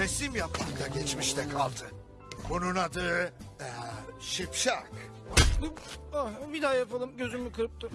Resim yapmak da geçmişte kaldı. Bunun adı eee, şipşak. Ah, bir daha yapalım gözümü kırptım.